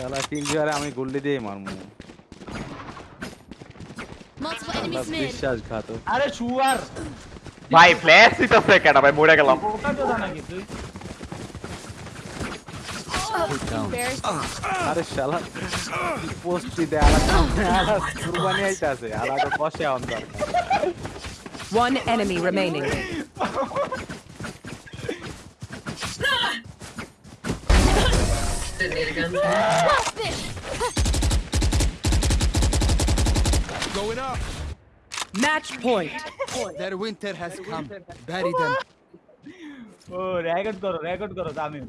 তাহলে পিঙ্গারে আমি গুল্লি দিয়ে মারমু। আরে শুয়ার। ভাই ফ্ল্যাশ দিতেছে কেটা ভাই মরে গেলাম। oh, আরে শালা পোস্টি দে আলা কুরবানি আইতাছে আলা তো বসে অন্তর One enemy remaining. Going up. Match point. Their winter has come. Bury them. O record করো রেকর্ড করো তামিম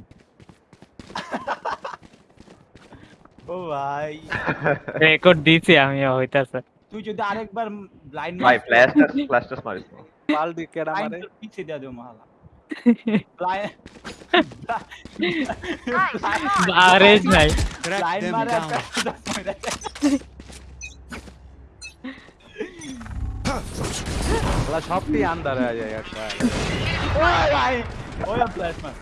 ও ভাই রেকর্ড দিছি আমি হইতাছে তুই যদি আরেকবার লাইন ভাই ফ্ল্যাশ ফ্ল্যাশ টেস্ট মারিস না। পাল্টি কেডা মারে পিছিয়ে দেওয়া দেবো মালা লাইন बारेज नहीं लाइन मारा बड़ा शॉपी अंदर आ जाएगा ओए भाई ओए फ्लैश मार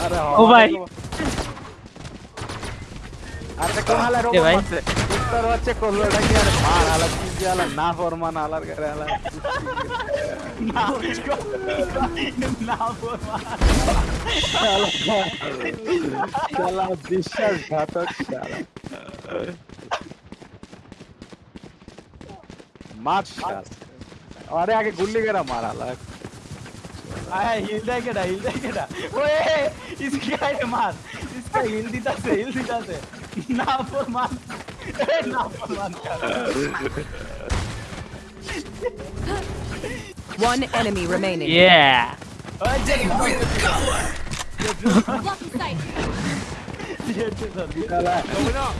अरे ओ हाँ। भाई। अरे तो कौन हाल है रोबोट తర్వాత కొల్లడానికి అది బాగా అలా నా అలా. నా చాలా చాలా अरे आगे गुल्ली करा मारा ला आया हिल दे केड़ा हिल दे केड़ा इसकी मार इसका हिल दीता से हिल दीता से Naforman. Naforman. One enemy remaining. Yeah. Coming up.